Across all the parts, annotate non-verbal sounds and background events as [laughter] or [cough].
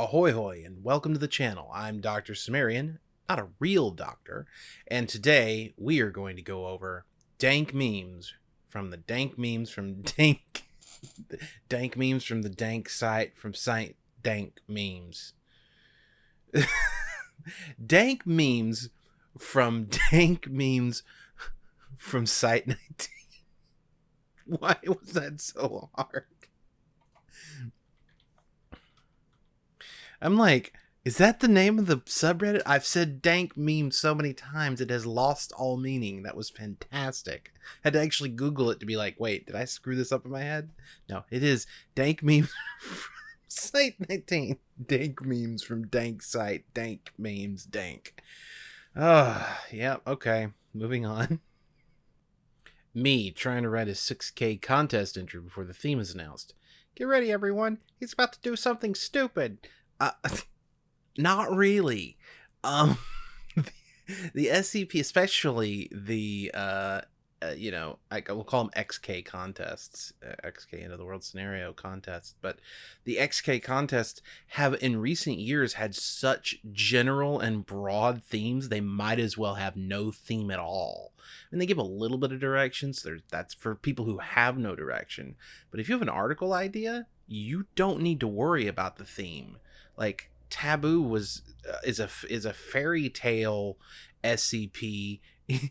Ahoy hoy and welcome to the channel. I'm Dr. Cimmerian, not a real doctor, and today we are going to go over dank memes from the dank memes from [laughs] dank dank memes from the dank site from site dank memes. [laughs] dank memes from [laughs] dank memes from site 19. Why was that so hard? I'm like, is that the name of the subreddit? I've said dank meme so many times it has lost all meaning. That was fantastic. Had to actually Google it to be like, wait, did I screw this up in my head? No, it is dank memes [laughs] from site 19. Dank memes from dank site. Dank memes dank. Oh, yeah, okay. Moving on. [laughs] Me trying to write a 6K contest entry before the theme is announced. Get ready, everyone. He's about to do something stupid. Uh, [laughs] not really. Um, [laughs] the, the SCP, especially the uh, uh, you know, I will call them XK contests, uh, XK end of the world scenario contests, but the XK contests have in recent years had such general and broad themes, they might as well have no theme at all. And they give a little bit of directions. There's that's for people who have no direction. But if you have an article idea, you don't need to worry about the theme like taboo was uh, is a is a fairy tale scp [laughs]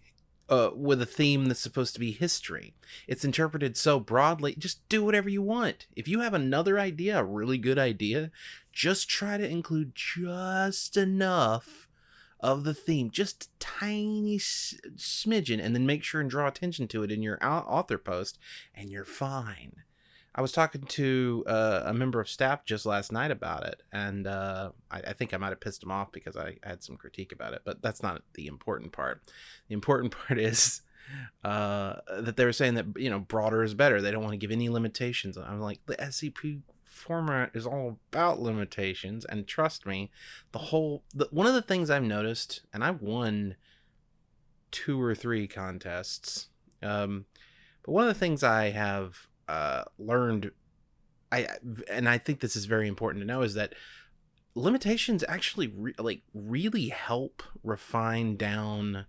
uh, with a theme that's supposed to be history. It's interpreted so broadly just do whatever you want. If you have another idea a really good idea just try to include just enough of the theme just a tiny smidgen and then make sure and draw attention to it in your author post and you're fine I was talking to uh, a member of staff just last night about it, and uh, I, I, think I might have pissed him off because I had some critique about it. But that's not the important part. The important [laughs] part is uh, that they were saying that you know broader is better. They don't want to give any limitations. I'm like the SCP format is all about limitations, and trust me, the whole the, one of the things I've noticed, and I've won two or three contests. Um, but one of the things I have uh, learned I and I think this is very important to know is that limitations actually re- like really help refine down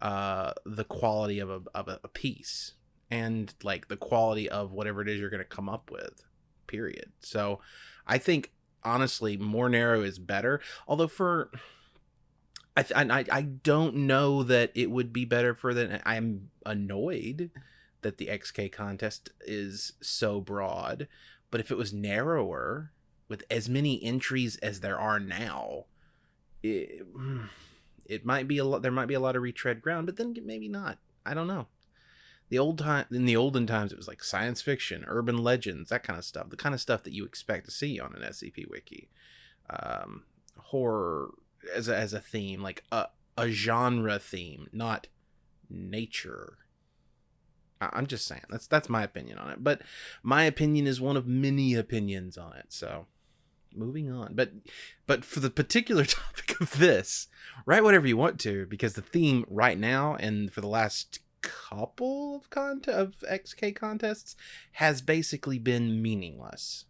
uh, the quality of a of a, piece and like the quality of whatever it is you're going to come up with. Period. So I think honestly more narrow is better. Although for I, I I don't know that it would be better for that. I'm annoyed that the XK contest is so broad, but if it was narrower with as many entries as there are now, it, it might be a lot. There might be a lot of retread ground, but then maybe not. I don't know. The old time in the olden times, it was like science fiction, urban legends, that kind of stuff. The kind of stuff that you expect to see on an SCP wiki. Um, horror as a, as a theme, like a a genre theme, not nature I'm just saying that's that's my opinion on it. But my opinion is one of many opinions on it. So moving on. But but for the particular [laughs] topic of this, write whatever you want to because the theme right now and for the last couple of cont of XK contests has basically been meaningless.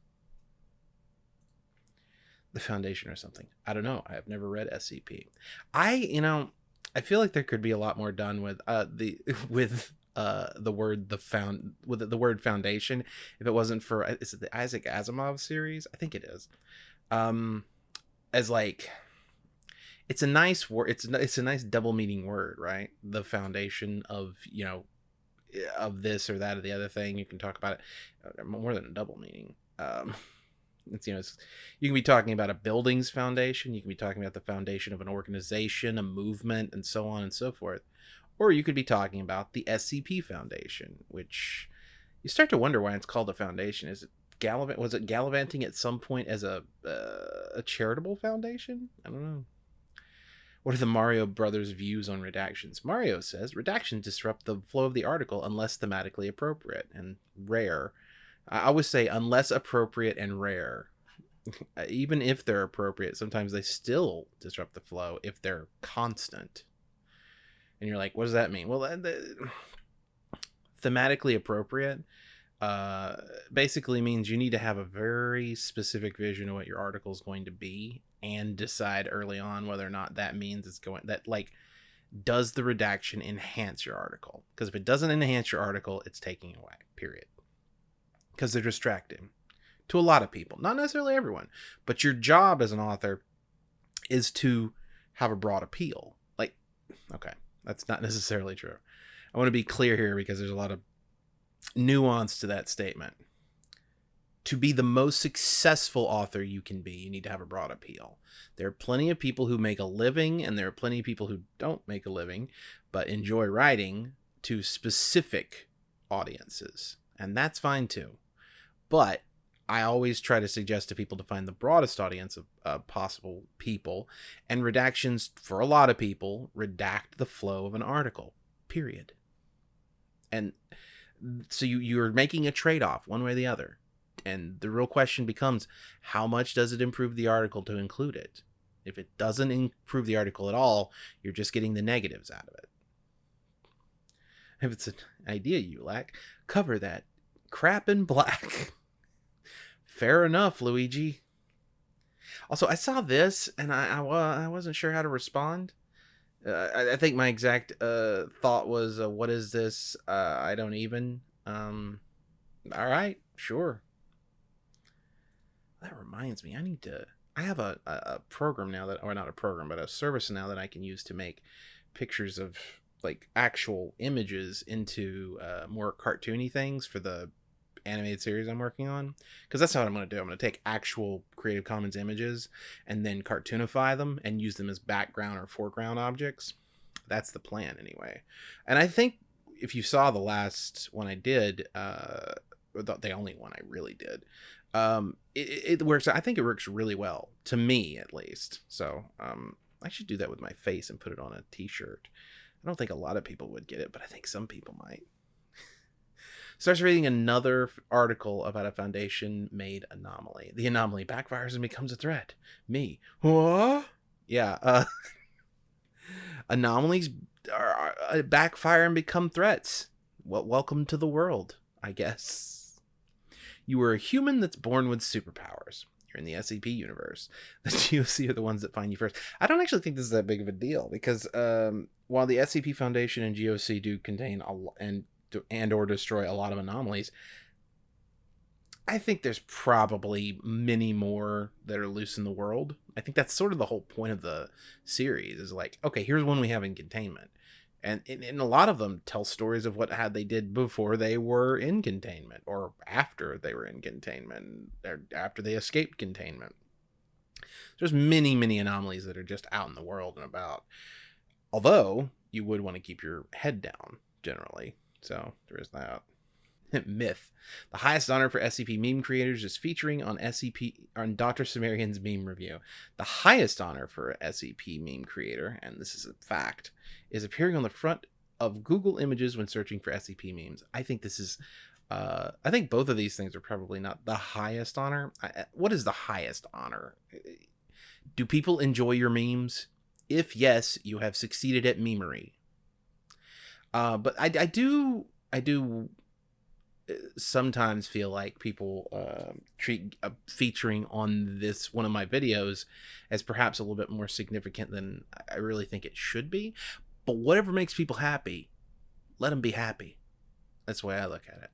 The foundation or something. I don't know. I have never read SCP. I, you know, I feel like there could be a lot more done with uh the [laughs] with uh the word the found with the word foundation if it wasn't for uh, is it the Isaac Asimov series? I think it is. Um as like it's a nice word it's it's a nice double meaning word right? The foundation of you know of this or that or the other thing. You can talk about it uh, more than a double meaning. Um [laughs] it's you know it's, you can be talking about a building's foundation. You can be talking about the foundation of an organization a movement and so on and so forth or you could be talking about the SCP Foundation, which you start to wonder why it's called a foundation. Is it gallivant? Was it gallivanting at some point as a uh, a charitable foundation? I don't know. What are the Mario Brothers' views on redactions? Mario says redactions disrupt the flow of the article unless thematically appropriate and rare. I always say unless appropriate and rare. [laughs] Even if they're appropriate, sometimes they still disrupt the flow if they're constant and you're like, what does that mean? Well, the, thematically appropriate. uh, basically means you need to have a very specific vision of what your article is going to be and decide early on whether or not that means it's going that like does the redaction enhance your article because if it doesn't enhance your article it's taking away period because they're distracting to a lot of people not necessarily everyone but your job as an author is to have a broad appeal like okay that's not [laughs] necessarily true i want to be clear here because there's a lot of nuance to that statement. To be the most successful author you can be, you need to have a broad appeal. There are plenty of people who make a living, and there are plenty of people who don't make a living, but enjoy writing to specific audiences. And that's fine too. But I always try to suggest to people to find the broadest audience of uh, possible people, and redactions, for a lot of people, redact the flow of an article, period. And so you you're making a trade-off one way or the other. And the real question becomes how much does it improve the article to include it? If it doesn't improve the article at all you're just getting the negatives out of it. If it's an idea you lack cover that crap in black [laughs] fair enough luigi also i saw this and i i, I wasn't sure how to respond uh, I, I, think my exact uh, thought was, uh, "What is this? Uh, I don't even." Um, all right, sure. That reminds me, I need to. I have a, a, program now that, or not a program, but a service now that I can use to make pictures of like actual images into uh, more cartoony things for the animated series I'm working on. Because that's what I'm going to do. I'm going to take actual Creative Commons images and then cartoonify them and use them as background or foreground objects. That's the plan, anyway. And I think if you saw the last one I did, uh, the, the only one I really did, um, it, it works. I think it works really well to me, at least. So, um, I should do that with my face and put it on a T-shirt. I don't think a lot of people would get it, but I think some people might starts reading another article about a foundation made anomaly. The anomaly backfires and becomes a threat. Me. What? Yeah. Uh, [laughs] anomalies are, are, uh, backfire and become threats. Well, welcome to the world, I guess. You are a human that's born with superpowers. You're in the SCP universe. [laughs] The GOC are the ones that find you first. I don't actually think this is that big of a deal because um, while the SCP Foundation and GOC do contain a, and and or destroy a lot of anomalies. I think there's probably many more that are loose in the world. I think that's sort of the whole point of the series is like, okay, here's one we have in containment. And, and, a lot of them tell stories of what had they did before they were in containment or after they were in containment or after they escaped containment. There's many, many anomalies that are just out in the world and about. Although you would want to keep your head down generally so there is that. [laughs] Myth. The highest honor for SCP meme creators is featuring on SCP on Dr. Cimmerian's meme review. The highest honor for SCP meme creator, and this is a fact, is appearing on the front of Google Images when searching for SCP memes. I think this is uh, I think both of these things are probably not the highest honor. I, what is the highest honor? Do people enjoy your memes? If yes, you have succeeded at memery. Uh, but I, I do I do uh, sometimes feel like people uh, treat uh, featuring on this one of my videos as perhaps a little bit more significant than I really think it should be. But whatever makes people happy, let them be happy. That's the way I look at it.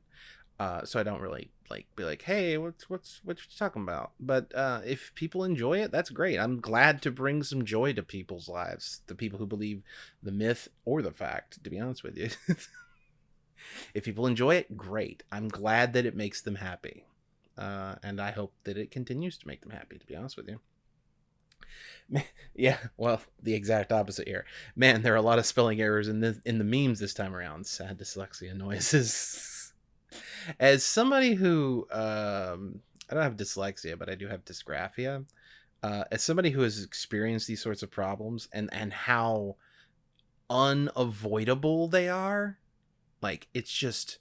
Uh, so I don't really like be like, hey, what's what's what you talking about? But uh, if people enjoy it, that's great. I'm glad to bring some joy to people's lives, the people who believe the myth or the fact. To be honest with you, [laughs] if people enjoy it, great. I'm glad that it makes them happy, uh, and I hope that it continues to make them happy. To be honest with you. [laughs] Yeah, well, the exact opposite here. Man, there are a lot of spelling errors in the in the memes this time around. Sad dyslexia noises. [laughs] As somebody who um, I don't have dyslexia, but I do have dysgraphia. Uh, as somebody who has experienced these sorts of problems and and how unavoidable they are, like it's just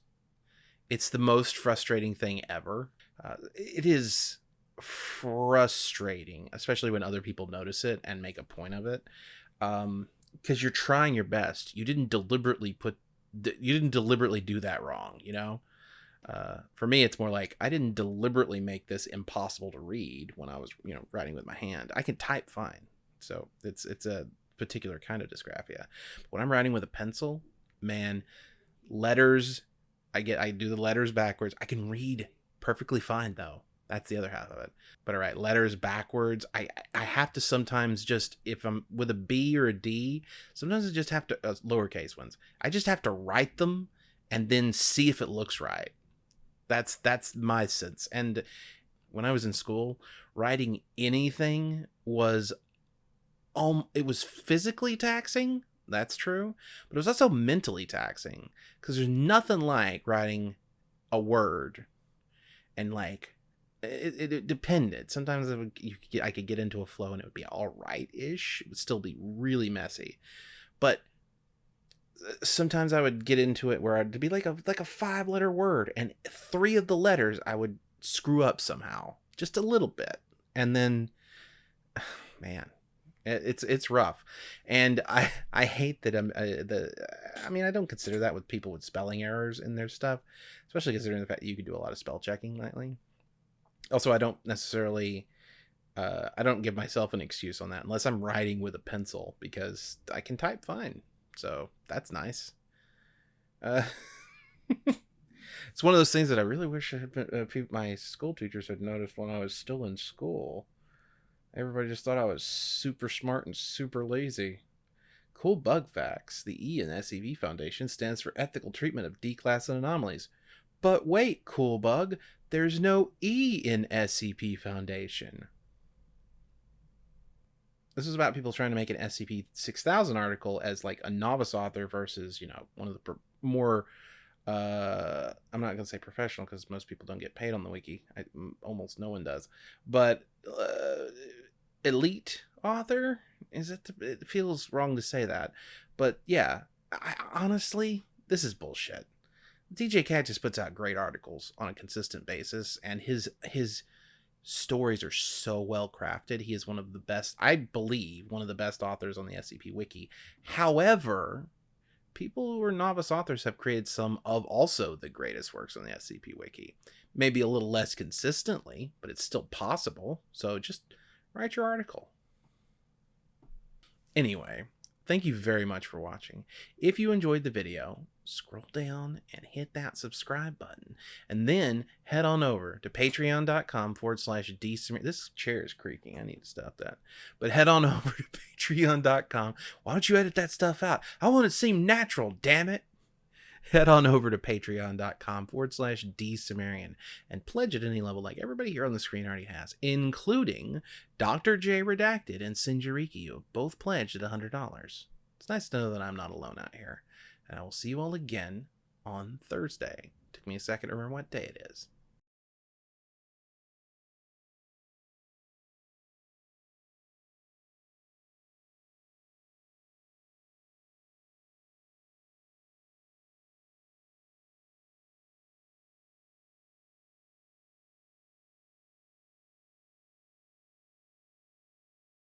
it's the most frustrating thing ever. Uh, it is frustrating, especially when other people notice it and make a point of it. Um, because you're trying your best. You didn't deliberately put you didn't deliberately do that wrong, you know? Uh, for me, it's more like I didn't deliberately make this impossible to read when I was, you know, writing with my hand. I can type fine, so it's it's a particular kind of dysgraphia. But when I'm writing with a pencil, man, letters, I get I do the letters backwards. I can read perfectly fine though. That's the other half of it. But all right, letters backwards. I I have to sometimes just if I'm with a B or a D, sometimes I just have to uh, lowercase ones. I just have to write them and then see if it looks right. That's that's my sense. And when I was in school, writing anything was um it was physically taxing. That's true, but it was also mentally taxing because there's nothing like writing a word and like it, it, it depended. Sometimes would, could get, I could get into a flow and it would be all right ish. It would still be really messy, but sometimes I would get into it where I'd be like a like a five letter word, and three of the letters I would screw up somehow, just a little bit, and then, [sighs] man, it's it's rough, and I I hate that I'm uh, the I mean I don't consider that with people with spelling errors in their stuff, especially considering the fact that you could do a lot of spell checking lately. Also i don't necessarily uh, i don't give myself an excuse on that unless i'm writing with a pencil because i can type fine so that's nice. Uh, [laughs] it's one of those things that i really wish I been, uh, my school teachers had noticed when i was still in school. Everybody just thought i was super smart and super lazy. Cool bug facts. The e in scp foundation stands for ethical treatment of d-class and anomalies. But wait, cool bug, there's no E in SCP Foundation. This is about people trying to make an SCP 6000 article as like a novice author versus, you know, one of the more uh I'm not going to say professional because most people don't get paid on the wiki. Almost no one does. But uh, elite author is it it feels wrong to say that. But yeah, I, honestly, this is bullshit. DJ Cat just puts out great articles on a consistent basis, and his his stories are so well crafted. He is one of the best, I believe, one of the best authors on the SCP Wiki. However, people who are novice authors have created some of also the greatest works on the SCP Wiki. Maybe a little less consistently, but it's still possible. So just write your article. Anyway, thank you very much for watching. If you enjoyed the video, scroll down and hit that subscribe button. And then head on over to patreon.com forward slash dsumerian. This chair is creaking. I need to stop that. But head on [laughs] over to patreon.com. Why don't you edit that stuff out? I want it to seem natural, damn it. Head on over to patreon.com forward slash dsumerian and pledge at any level like everybody here on the screen already has, including Dr. J Redacted and Sinjariki, who have both pledged at $100. It's nice to know that I'm not alone out here and I will see you all again on Thursday. Took me a second to remember what day it is.